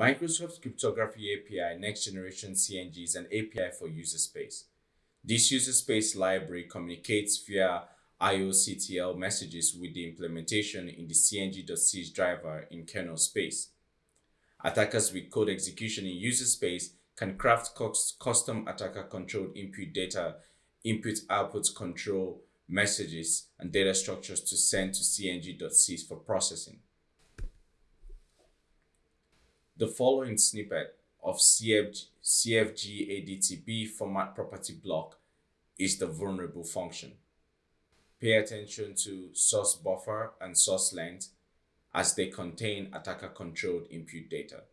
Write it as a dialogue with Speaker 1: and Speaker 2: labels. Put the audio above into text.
Speaker 1: Microsoft Cryptography API Next Generation CNG is an API for user space. This user space library communicates via IOCTL messages with the implementation in the cng.c driver in kernel space. Attackers with code execution in user space can craft custom attacker-controlled input data, input-output control messages, and data structures to send to cng.c for processing. The following snippet of CFG, CFG format property block is the vulnerable function. Pay attention to source buffer and source length as they contain attacker-controlled input data.